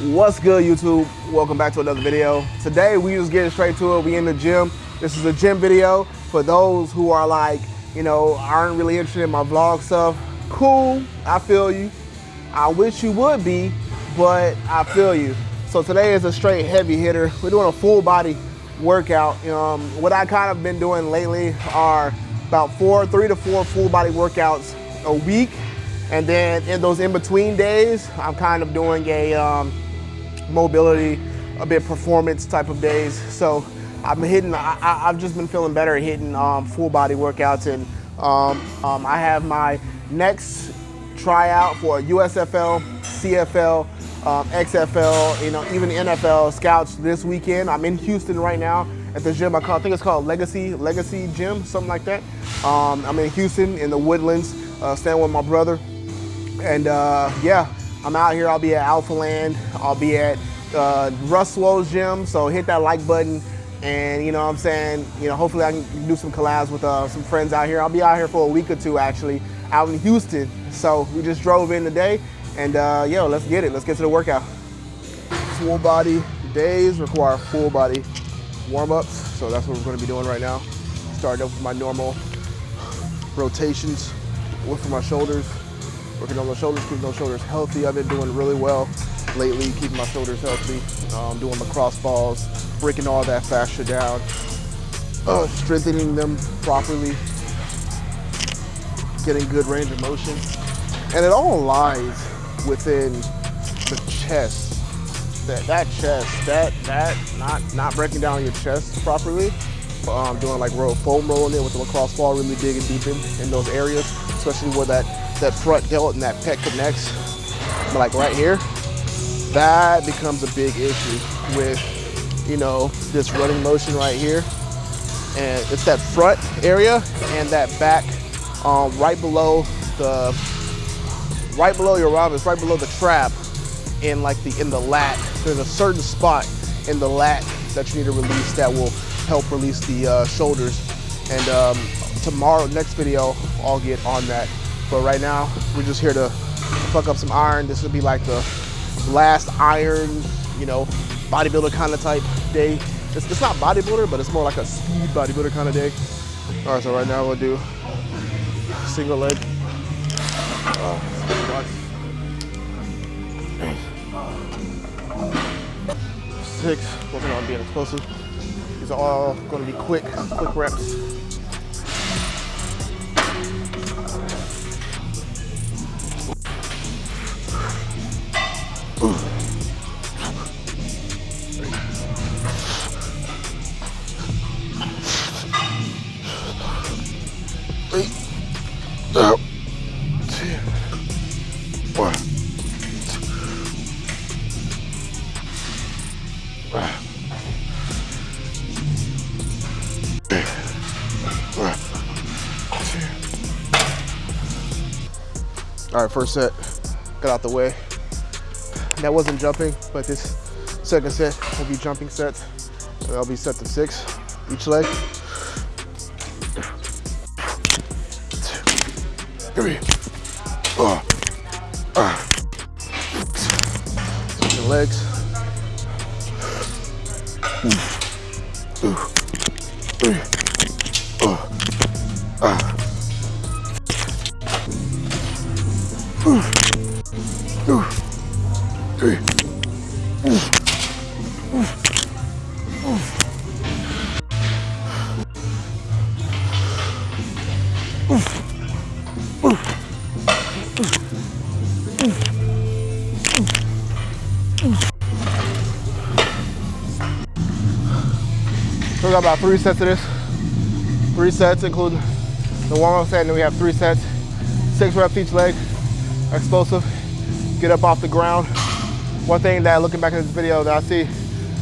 What's good YouTube? Welcome back to another video. Today we just getting straight to it. We in the gym. This is a gym video for those who are like, you know, aren't really interested in my vlog stuff. Cool, I feel you. I wish you would be, but I feel you. So today is a straight heavy hitter. We're doing a full body workout. Um, what I kind of been doing lately are about four, three to four full body workouts a week. And then in those in-between days, I'm kind of doing a um, mobility, a bit performance type of days. So I'm hitting, I, have just been feeling better hitting um, full body workouts. And um, um I have my next tryout for USFL, CFL, um, XFL, you know, even NFL scouts this weekend. I'm in Houston right now at the gym. I, call, I think it's called Legacy Legacy Gym, something like that. Um, I'm in Houston in the Woodlands, uh, staying with my brother. And uh, yeah, I'm out here. I'll be at Alpha Land. I'll be at uh, Russ Lowe's gym. So hit that like button. And you know what I'm saying, you know, hopefully I can do some collabs with uh, some friends out here. I'll be out here for a week or two actually, out in Houston. So we just drove in today and uh, yo, let's get it. Let's get to the workout. Full body days require full body warm-ups. So that's what we're gonna be doing right now. Starting off with my normal rotations, work for my shoulders, working on those shoulders, keeping those shoulders healthy. I've been doing really well lately, keeping my shoulders healthy, um, doing the cross balls, breaking all that fascia down, uh, strengthening them properly, getting good range of motion. And it all lies within the chest. That, that chest, that, that, not, not breaking down your chest properly, um, doing like roll, foam rolling it with the lacrosse ball, really digging deep in, in those areas, especially where that, that front delt and that pec connects. Like right here, that becomes a big issue with, you know, this running motion right here. And it's that front area and that back um, right below the, right below your it's right below the trap in like the, in the lat. There's a certain spot in the lat that you need to release that will help release the uh, shoulders. And um, tomorrow, next video, I'll get on that. But right now, we're just here to fuck up some iron. This will be like the last iron, you know, bodybuilder kind of type day. It's, it's not bodybuilder, but it's more like a speed bodybuilder kind of day. All right, so right now we'll do single leg. Six, working on being explosive. These are all going to be quick, quick reps. All right, first set, got out the way. That wasn't jumping, but this second set will be jumping sets. So that'll be sets of six each leg. Three, uh, the legs. Three, we got about three sets of this. Three sets, include the warm-up set, and then we have three sets. Six reps each leg, explosive. Get up off the ground, one thing that looking back at this video that I see,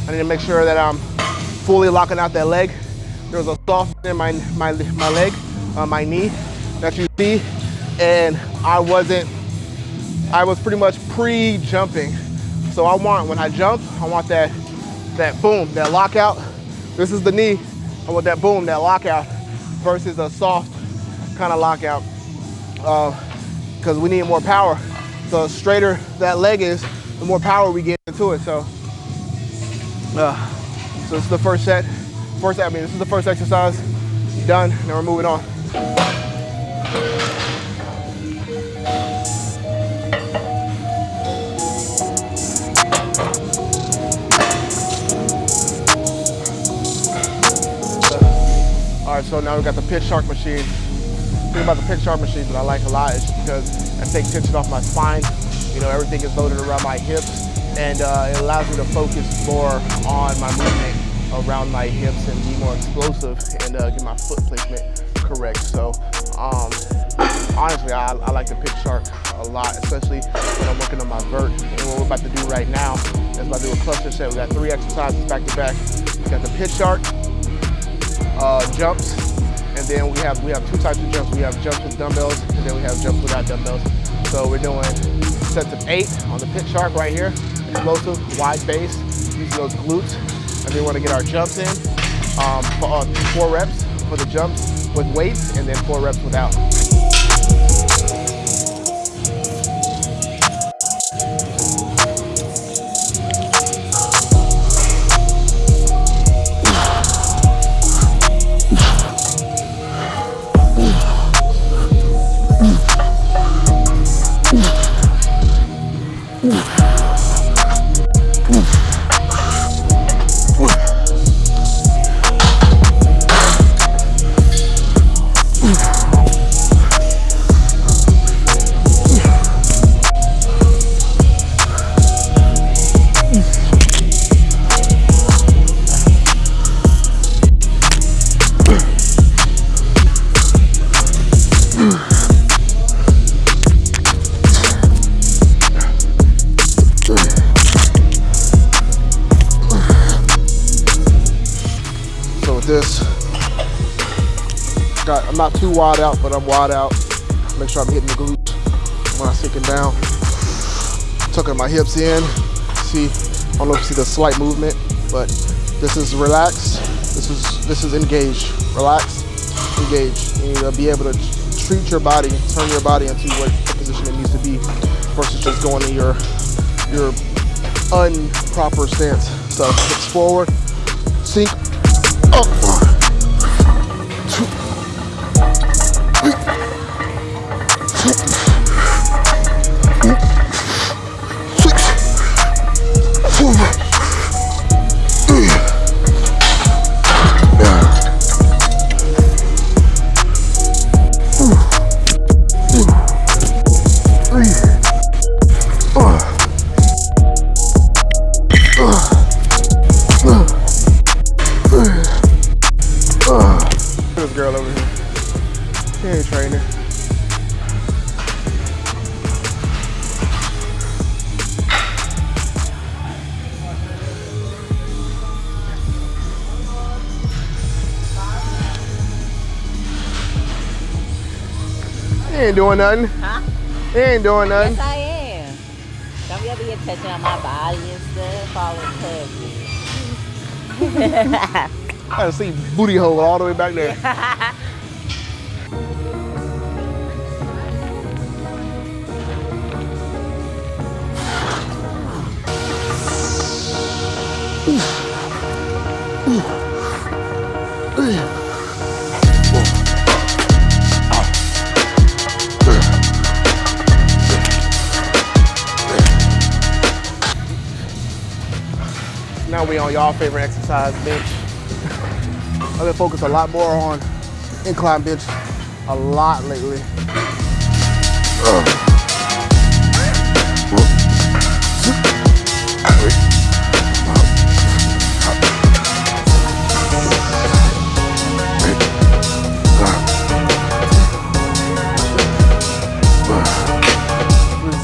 I need to make sure that I'm fully locking out that leg. There was a soft in my, my, my leg, uh, my knee that you see, and I wasn't, I was pretty much pre-jumping. So I want, when I jump, I want that, that boom, that lockout. This is the knee. Want that boom, that lockout versus a soft kind of lockout because uh, we need more power. The straighter that leg is, the more power we get into it. So, uh, so this is the first set. First, I mean, this is the first exercise done. Now we're moving on. All right, so now we got the pit shark machine. The thing about the pit shark machine that I like a lot is because I take tension off my spine. You know, everything is loaded around my hips and uh, it allows me to focus more on my movement around my hips and be more explosive and uh, get my foot placement correct. So um, honestly, I, I, like the pit shark a lot, especially when I'm working on my vert. And what we're about to do right now is about to do a cluster set. We got three exercises back to back. We got the pit shark, uh, jumps, and then we have we have two types of jumps. We have jumps with dumbbells, and then we have jumps without dumbbells. So we're doing sets of eight on the pit shark right here, explosive, wide base, using those glutes. And we want to get our jumps in, um, for, uh, four reps for the jumps with weights, and then four reps without. I'm not too wide out, but I'm wide out. Make sure I'm hitting the glutes when I'm sinking down. Tucking my hips in. See, I don't know if you see the slight movement, but this is relaxed. This is this is engaged. Relaxed, engaged. You need to be able to treat your body, turn your body into what the position it needs to be, versus just going in your your unproper stance. So hips forward, sink, up. Ain't doing nothing. Huh? He ain't doing nothing. Yes, I am. Don't be over here touching on my body and stuff, all in I see booty hole all the way back there. now we on y'all favorite exercise, bench. I've been focused a lot more on incline bench a lot lately. Uh.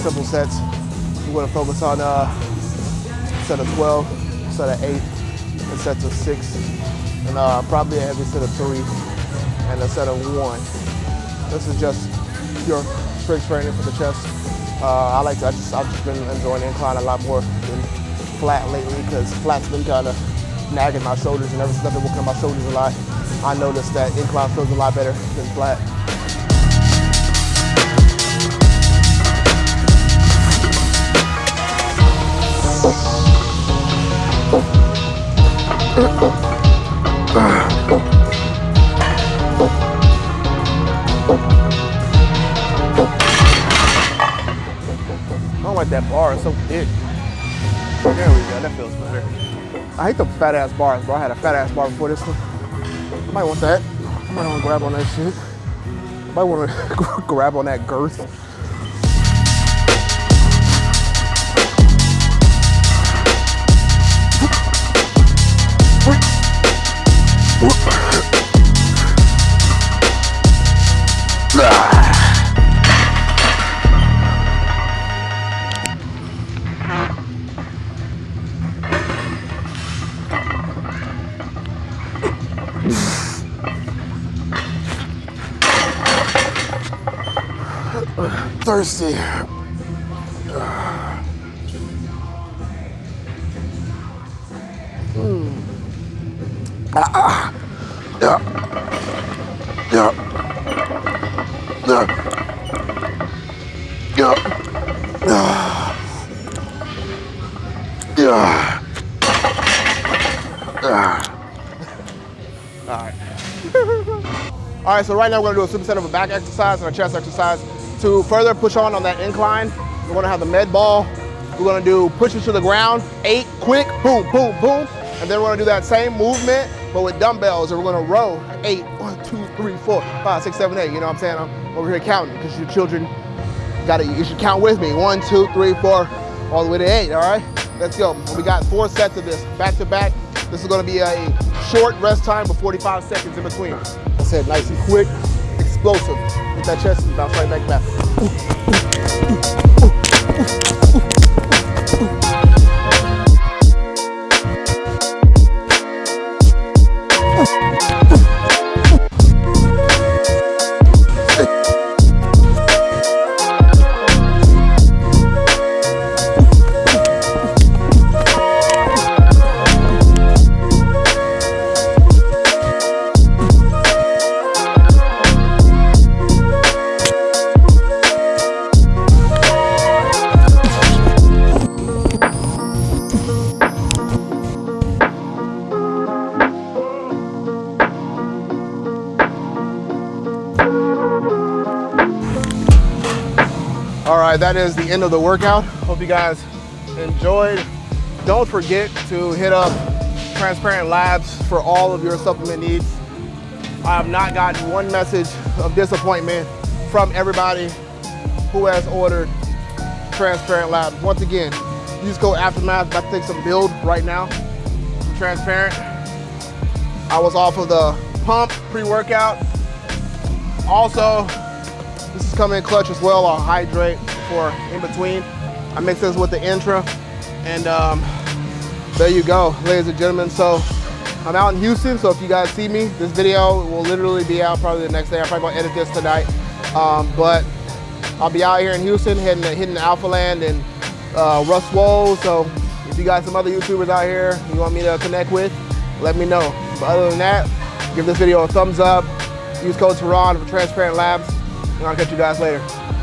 simple sets. We're to focus on uh, set of 12 set of eight, a set of six, and uh, probably a heavy set of three, and a set of one. This is just pure strength training for the chest. Uh, I like to, I just, I've just been enjoying incline a lot more than flat lately because flat's been kind of nagging my shoulders and ever since I've been working on my shoulders a lot, I noticed that incline feels a lot better than flat. I don't like that bar, it's so thick. There we go, that feels better. I hate the fat ass bars, bro. I had a fat ass bar before this one. I might want that. I might want to grab on that shit. I might want to grab on that girth. Thirsty. Yeah. Yeah. Yeah. Yeah. Yeah. All right. All right, so right now we're gonna do a superset of a back exercise and a chest exercise. To further push on on that incline, we're gonna have the med ball. We're gonna do pushes to the ground, eight quick, boom, boom, boom. And then we're gonna do that same movement, but with dumbbells, we're gonna row eight, one, two, three, four, five, six, seven, eight. You know what I'm saying? I'm over here counting because your children gotta, you should count with me. One, two, three, four, all the way to eight, all right? Let's go. We got four sets of this, back to back. This is gonna be a short rest time with 45 seconds in between. I said nice and quick, explosive. Hit that chest and bounce right back back. That is the end of the workout. Hope you guys enjoyed. Don't forget to hit up Transparent Labs for all of your supplement needs. I have not gotten one message of disappointment from everybody who has ordered Transparent Labs. Once again, you use code Aftermath. To take some build right now. Transparent. I was off of the pump pre-workout. Also, this is coming in clutch as well. I'll hydrate for in between. I mix this with the intra, and um, there you go, ladies and gentlemen. So I'm out in Houston, so if you guys see me, this video will literally be out probably the next day. I'm probably gonna edit this tonight, um, but I'll be out here in Houston, to, hitting Alpha Land and uh, Russ Wold. So if you got some other YouTubers out here you want me to connect with, let me know. But other than that, give this video a thumbs up. Use code Tehran for Transparent Labs. And I'll catch you guys later.